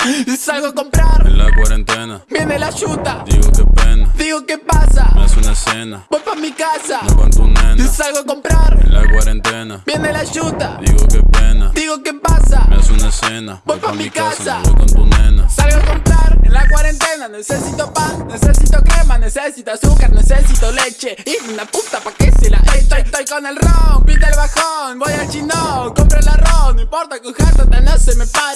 Salgo a comprar, En la cuarentena, viene la yuta. digo qué pena. Digo, ¿qué pasa? Me hace una escena, Voy pa' mi casa. no con tu nena. Salgo a comprar, En la cuarentena, viene la yuta. digo qué pena. Digo, ¿qué pasa? Me hace una escena, Voy pa' mi casa. voy con tu nena. Salgo a comprar en la cuarentena. Necesito pan, necesito crema, necesito azúcar, necesito leche. Y una puta pa' que se la estoy, estoy con el ron, pita el bajón. Voy al chino, compro el arroz. No importa que un no se me para.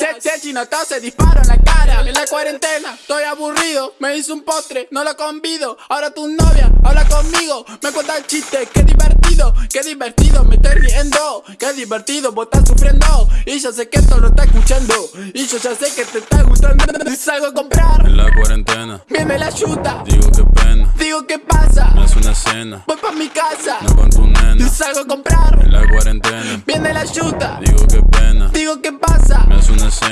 Chino tose, disparo en la cara. En la cuarentena, estoy aburrido. Me hizo un postre, no lo convido. Ahora tu novia habla conmigo. Me cuenta el chiste, qué divertido, qué divertido. Me estoy riendo, qué divertido. Vos estás sufriendo. Y yo sé que esto lo está escuchando. Y yo ya sé que te está gustando. Y salgo a comprar. En la cuarentena, Viene la yuta, digo qué pena. digo qué pasa, Me hace una escena, voy pa' mi casa, no con tu y nena. salgo a comprar, En la cuarentena, viene la yuta, digo qué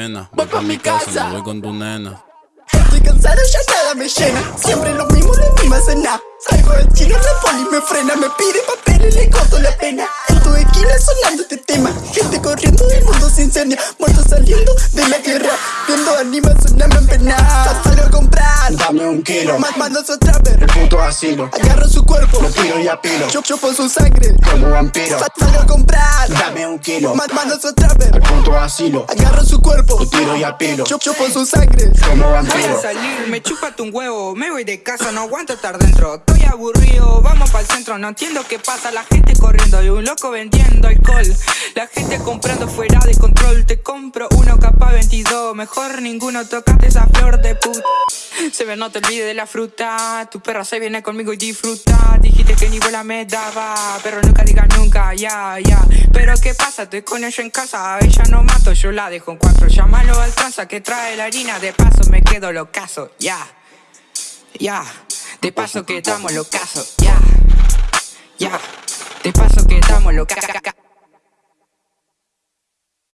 Una Voy pa' mi casa. no voy con tu nena. Estoy cansado, ya nada me llena. Siempre lo mismo, la misma cena Salgo del chino, la poli me frena. Me pide papel y le corto la pena. En tu esquina sonando este tema. Gente corriendo, el mundo se incendia Muertos saliendo de la guerra. Viendo animas, en pena un kilo, Ma- Mando su trapper el puto asilo. Agarro su cuerpo. Lo tiro y apilo, Yo chupo su sangre. Como vampiro. Sa- Salgo a comprar. Dame un kilo, Ma- Mando su trapper el puto asilo. Agarro su cuerpo. Lo tiro y apilo, Yo chupo su sangre. Como Voy a vampiro. salir, me chúpate un huevo, me voy de casa, no aguanto estar dentro. Estoy aburrido, vamos para el centro, no entiendo qué pasa, la gente corriendo y un loco vendiendo alcohol. La gente comprando fuera de control, te compro uno capa 22, mejor ninguno tocaste esa flor de puta. Se ve, no te olvides de la fruta, tu perra se viene conmigo y disfruta. Dijiste que ni bola me daba, pero nunca digas nunca, ya, ya. Pero qué pasa, estoy con ella en casa, ella no mato, yo la dejo en cuatro. Llámalo al tranza que trae la harina, de paso me quedo locazo, ya. Ya, de paso que damos locazo, ya. Ya, de paso que damos locazo.